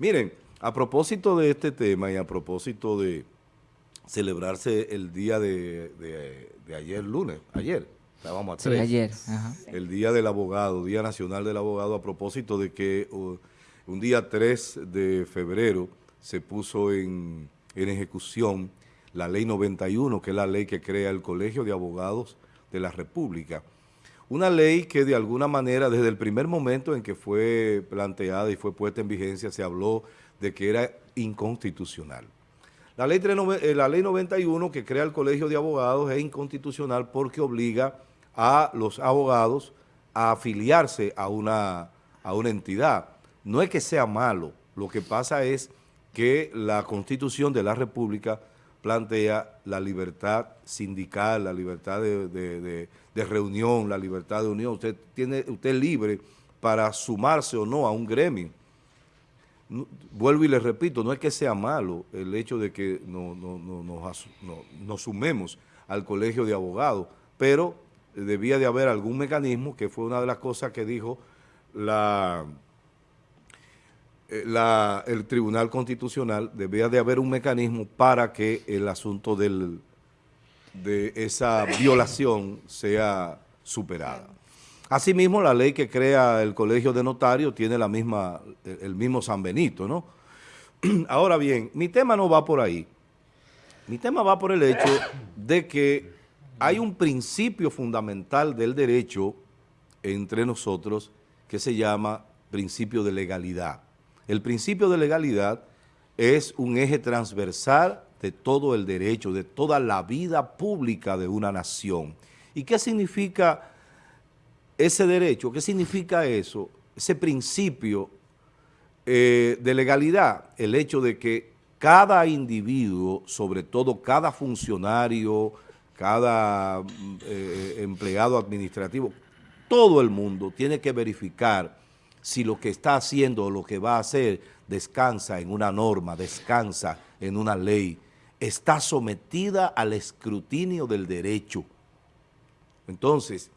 Miren, a propósito de este tema y a propósito de celebrarse el día de, ayer lunes, ayer, estábamos a tres. Sí, ayer. El Día del Abogado, Día Nacional del Abogado, a propósito de que uh, un día 3 de febrero se puso en, en ejecución la Ley 91, que es la ley que crea el Colegio de Abogados de la República. Una ley que de alguna manera, desde el primer momento en que fue planteada y fue puesta en vigencia, se habló de que era inconstitucional. La ley, eh, la ley 91 que crea el Colegio de Abogados es inconstitucional porque obliga a los abogados a afiliarse a una, a una entidad. No es que sea malo, lo que pasa es que la Constitución de la República plantea la libertad sindical, la libertad de, reunión, la libertad de unión. Usted, tiene, usted libre para sumarse o no a un gremio. vuelvo y le repito, no es que sea malo el hecho de que no, nos sumemos al colegio de abogados, pero debía de haber algún mecanismo, que fue una de las cosas que dijo la eh, el Tribunal Constitucional debía de haber un mecanismo para que el asunto de esa violación sea superada. Asimismo, la ley que crea el Colegio de Notarios tiene el mismo San Benito, ¿no? Ahora bien, mi tema no va por ahí. Mi tema va por el hecho de que hay un principio fundamental del derecho entre nosotros que se llama principio de legalidad. El principio de legalidad es un eje transversal de todo el derecho, de toda la vida pública de una nación. ¿Y qué significa ese derecho? ¿Qué significa eso? Ese principio eh, de legalidad, el hecho de que cada individuo, sobre todo cada funcionario, cada eh, empleado administrativo, todo el mundo tiene que verificar si lo que está haciendo o lo que va a hacer descansa en una norma, descansa en una ley, está sometida al escrutinio del derecho. Entonces,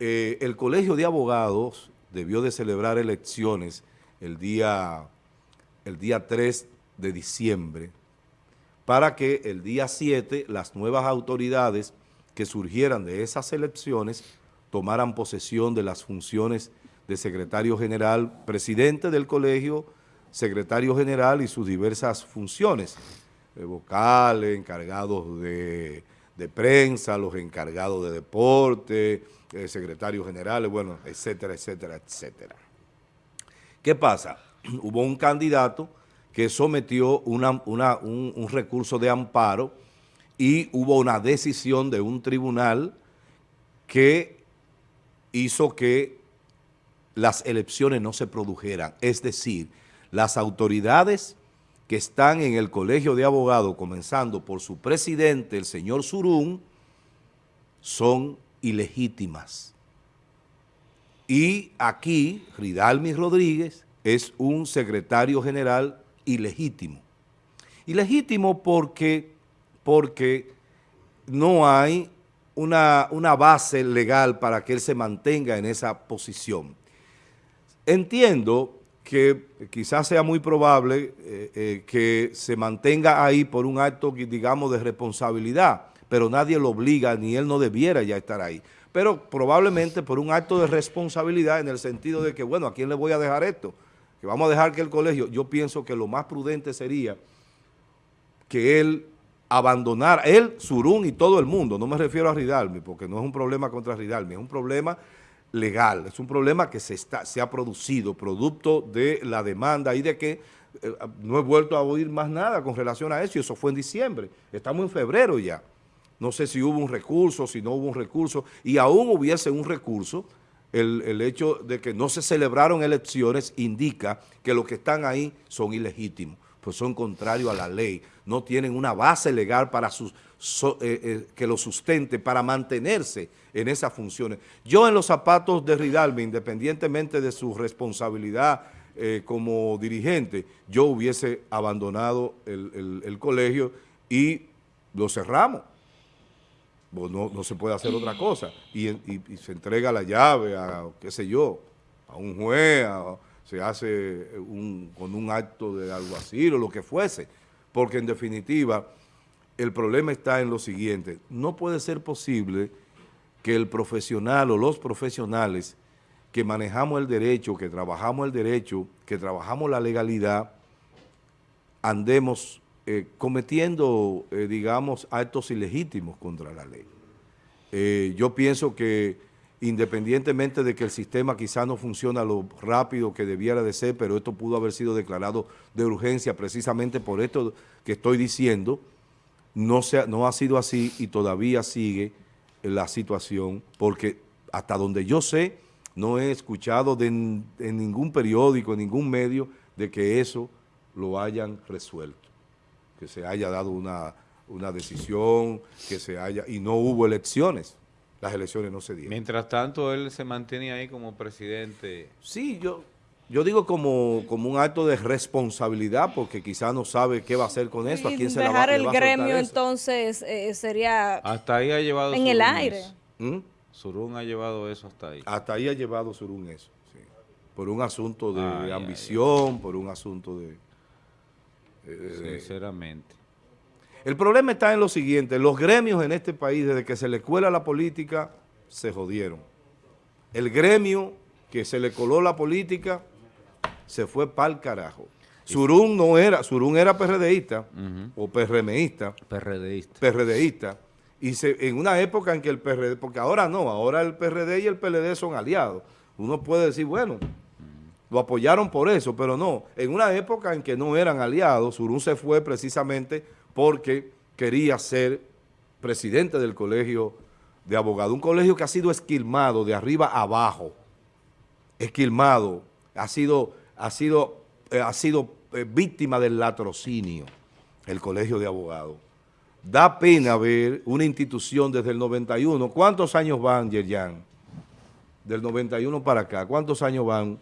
eh, el Colegio de Abogados debió de celebrar elecciones el día, el día 3 de diciembre para que el día 7 las nuevas autoridades que surgieran de esas elecciones tomaran posesión de las funciones de secretario general, presidente del colegio, secretario general y sus diversas funciones, eh, vocales, encargados de, prensa, los encargados de deporte, eh, secretarios generales, bueno, etcétera, etcétera, etcétera. ¿Qué pasa? Hubo un candidato que sometió un, un recurso de amparo y hubo una decisión de un tribunal que hizo que las elecciones no se produjeran. Es decir, las autoridades que están en el Colegio de Abogados, comenzando por su presidente, el señor Surún, son ilegítimas. Y aquí, Ridalmi Rodríguez es un secretario general ilegítimo. Ilegítimo porque, porque no hay una, una base legal para que él se mantenga en esa posición. Entiendo que quizás sea muy probable eh, eh, que se mantenga ahí por un acto, digamos, de responsabilidad, pero nadie lo obliga, ni él no debiera ya estar ahí. Pero probablemente por un acto de responsabilidad en el sentido de que, bueno, ¿a quién le voy a dejar esto? Que vamos a dejar que el colegio, yo pienso que lo más prudente sería que él abandonara, él, Surún y todo el mundo, no me refiero a Ridalmi, porque no es un problema contra Ridalmi, es un problema legal. Es un problema que se, está, se ha producido producto de la demanda y de que eh, no he vuelto a oír más nada con relación a eso y eso fue en diciembre. Estamos en febrero ya. No sé si hubo un recurso, si no hubo un recurso y aún hubiese un recurso, el, el hecho de que no se celebraron elecciones indica que los que están ahí son ilegítimos pues son contrarios a la ley, no tienen una base legal para sus, eh, eh, que lo sustente, para mantenerse en esas funciones. Yo en los zapatos de Ridalme, independientemente de su responsabilidad eh, como dirigente, yo hubiese abandonado el, colegio y lo cerramos. Pues no, no, se puede hacer otra cosa. Y, se entrega la llave a, qué sé yo, a un juez, se hace un, con un acto de alguacil o lo que fuese, porque en definitiva el problema está en lo siguiente, no puede ser posible que el profesional o los profesionales que manejamos el derecho, que trabajamos el derecho, que trabajamos la legalidad, andemos eh, cometiendo, eh, digamos, actos ilegítimos contra la ley. Eh, yo pienso que independientemente de que el sistema quizá no funciona lo rápido que debiera de ser, pero esto pudo haber sido declarado de urgencia precisamente por esto que estoy diciendo, no, no ha sido así y todavía sigue la situación, porque hasta donde yo sé, no he escuchado en ningún periódico, en ningún medio, de que eso lo hayan resuelto, que se haya dado una, una decisión, que se haya, y no hubo elecciones, las elecciones no se dieron. Mientras tanto, él se mantiene ahí como presidente. Sí, yo, yo digo como, como un acto de responsabilidad, porque quizás no sabe qué va a hacer con eso, a quién se la va, Dejar el gremio entonces eh, sería hasta ahí ha llevado en el aire. ¿Mm? Surún ha llevado eso hasta ahí. Hasta ahí ha llevado Surún eso, sí. Por un asunto de ambición, por un asunto de... Sinceramente. El problema está en lo siguiente, los gremios en este país, desde que se le cuela la política, se jodieron. El gremio que se le coló la política se fue pa'l carajo. Surún no era, Surún era PRDista o PRMista. PRDista. PRDista. Y se, en una época en que el PRD, porque ahora no, ahora el PRD y el PLD son aliados. Uno puede decir, bueno, lo apoyaron por eso, pero no. En una época en que no eran aliados, Surún se fue precisamente porque quería ser presidente del colegio de abogados, un colegio que ha sido esquilmado de arriba a abajo, esquilmado, ha sido, ha sido, eh, ha sido eh, víctima del latrocinio, el colegio de abogados. Da pena ver una institución desde el 91, ¿cuántos años van, Yerjan? Del 91 para acá, ¿cuántos años van?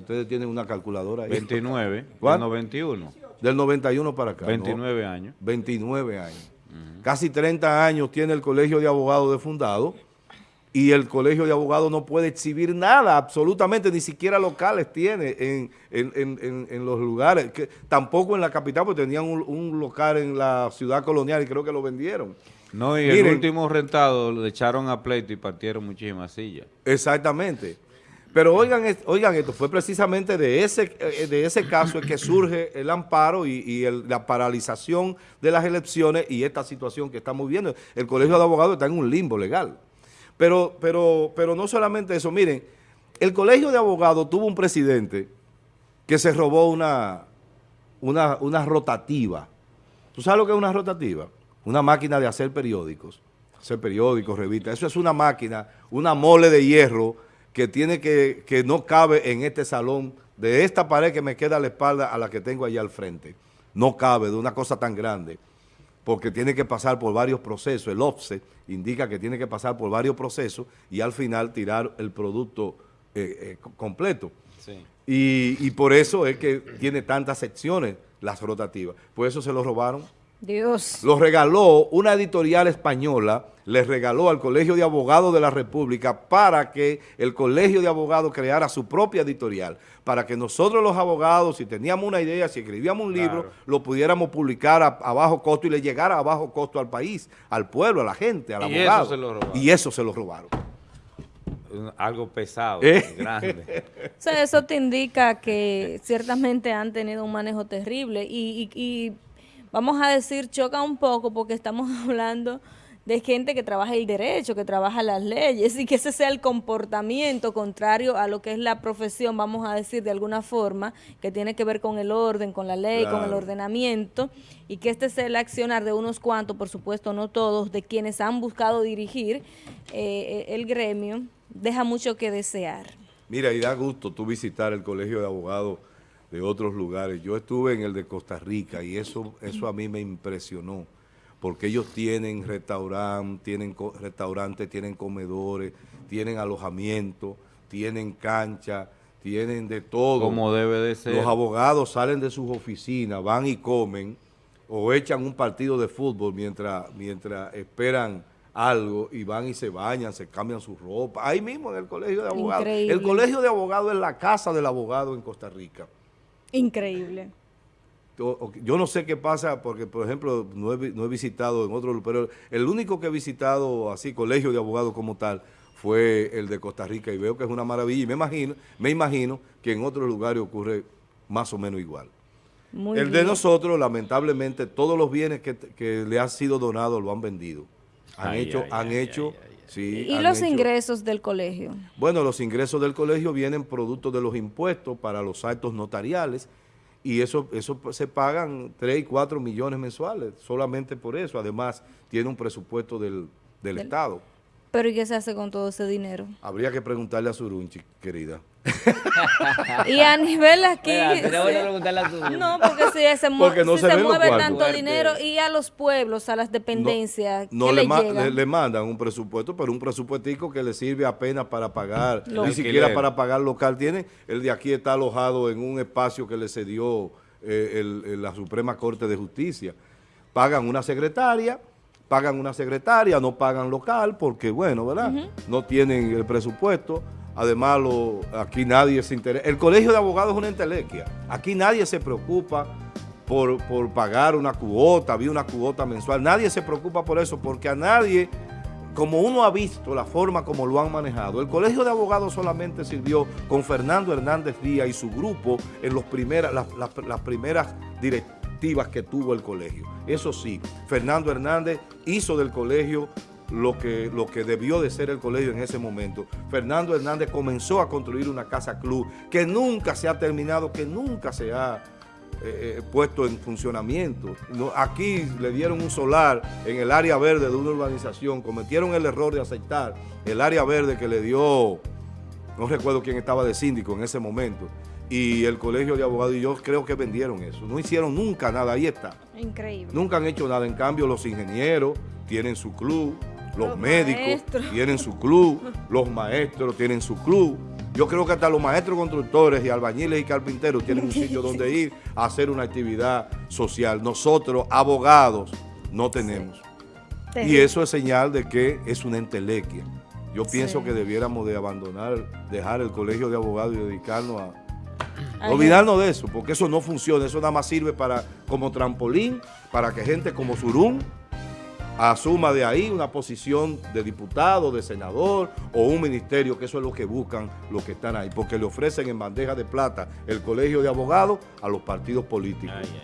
Ustedes tienen una calculadora ahí. 29, ¿Cuánto? 91. Del 91 para acá. 29 años. 29 años. Casi 30 años tiene el Colegio de Abogados de fundado y el Colegio de Abogados no puede exhibir nada, absolutamente, ni siquiera locales tiene en, los lugares, que, tampoco en la capital, porque tenían un, local en la ciudad colonial y creo que lo vendieron. No, y el último rentado le echaron a pleito y partieron muchísimas sillas. Exactamente. Pero oigan, oigan esto, fue precisamente de ese, eh, de ese caso que surge el amparo y, la paralización de las elecciones y esta situación que estamos viendo. El Colegio de Abogados está en un limbo legal. Pero, pero, pero no solamente eso, miren, el Colegio de Abogados tuvo un presidente que se robó una, una, una rotativa. ¿Tú sabes lo que es una rotativa? Una máquina de hacer periódicos, hacer periódicos, revistas. Eso es una máquina, una mole de hierro que tiene que, que no cabe en este salón, de esta pared que me queda a la espalda a la que tengo allá al frente. No cabe de una cosa tan grande, porque tiene que pasar por varios procesos. El OPSE indica que tiene que pasar por varios procesos y al final tirar el producto eh, eh, completo. Y, y por eso es que tiene tantas secciones las rotativas. Por eso se lo robaron. Dios. Lo regaló una editorial española, le regaló al Colegio de Abogados de la República para que el Colegio de Abogados creara su propia editorial, para que nosotros los abogados, si teníamos una idea, si escribíamos un libro, lo pudiéramos publicar a, bajo costo y le llegara a bajo costo al país, al pueblo, a la gente, al y abogado. Eso se lo robaron. Y eso se lo robaron. Algo pesado, ¿Eh? grande. eso te indica que ciertamente han tenido un manejo terrible y vamos a decir, choca un poco porque estamos hablando de gente que trabaja el derecho, que trabaja las leyes y que ese sea el comportamiento contrario a lo que es la profesión, vamos a decir de alguna forma, que tiene que ver con el orden, con la ley, con el ordenamiento y que este sea el accionar de unos cuantos, por supuesto no todos, de quienes han buscado dirigir eh, el gremio, deja mucho que desear. Mira, y da gusto tú visitar el Colegio de Abogados de otros lugares. Yo estuve en el de Costa Rica y eso, eso a mí me impresionó, porque ellos tienen restaurante, tienen restaurantes, tienen comedores, tienen alojamiento, tienen cancha, tienen de todo. Como debe de ser. Los abogados salen de sus oficinas, van y comen o echan un partido de fútbol mientras, mientras esperan algo y van y se bañan, se cambian su ropa, ahí mismo en el colegio de abogados. Increíble. El colegio de abogados es la casa del abogado en Costa Rica. Increíble. Yo yo no sé qué pasa, porque por ejemplo no he, no he visitado en otro, pero el único que he visitado así, colegio de abogados como tal, fue el de Costa Rica y veo que es una maravilla y me imagino, me imagino que en otros lugares ocurre más o menos igual. Muy el de nosotros, lamentablemente, todos los bienes que, que le han sido donados lo han vendido. Han Ay, hecho, ay, han ay, hecho, ay, ay, ay. sí, ¿Y los hecho- ingresos del colegio? bueno, los ingresos del colegio vienen producto de los impuestos para los actos notariales y eso, eso se pagan 3 y 4 millones mensuales solamente por eso. Además, tiene un presupuesto del, del Del- Estado. ¿Pero y qué se hace con todo ese dinero? Habría que preguntarle a Surunchi, querida. Y a nivel aquí... Preguntarle a No, porque si se, mu- Porque no si se mueve tanto dinero y a los pueblos, a las dependencias, No ¿qué le, le, ma- llega? le- le mandan un presupuesto, pero un presupuestico que le sirve apenas para pagar, Lo- ni siquiera para pagar local. Tiene, el de aquí está alojado en un espacio que le cedió eh, el- el- la Suprema Corte de Justicia. Pagan una secretaria, pagan una secretaria, no pagan local porque, bueno, ¿verdad? No tienen el presupuesto. Además, lo- aquí nadie se interesa. El colegio de abogados es una entelequia. Aquí nadie se preocupa por, por pagar una cuota, había una cuota mensual. Nadie se preocupa por eso porque a nadie, como uno ha visto la forma como lo han manejado, el colegio de abogados solamente sirvió con Fernando Hernández Díaz y su grupo en los primeras, las, las- las primeras directivas que tuvo el colegio. Eso sí, Fernando Hernández hizo del colegio lo que, lo que debió de ser el colegio en ese momento. Fernando Hernández comenzó a construir una casa club que nunca se ha terminado, que nunca se ha eh, eh, puesto en funcionamiento. Aquí le dieron un solar en el área verde de una urbanización, cometieron el error de aceptar el área verde que le dio, no recuerdo quién estaba de síndico en ese momento, y el colegio de abogados y yo creo que vendieron eso. No hicieron nunca nada, ahí está. Increíble. Nunca han hecho nada. En cambio, los ingenieros tienen su club, los, Los médicos maestros. tienen su club, los maestros tienen su club. Yo creo que hasta los maestros constructores y albañiles y carpinteros tienen un sitio donde ir a hacer una actividad social. Nosotros, abogados, no tenemos. Y eso es señal de que es una entelequia. Yo pienso Sí. que debiéramos de abandonar, dejar el colegio de abogados y dedicarnos a, Ay, Olvidarnos de eso, porque eso no funciona, eso nada más sirve para como trampolín, para que gente como Surún asuma de ahí una posición de diputado, de senador o un ministerio, que eso es lo que buscan los que están ahí, porque le ofrecen en bandeja de plata el colegio de abogados a los partidos políticos. Ay, ay,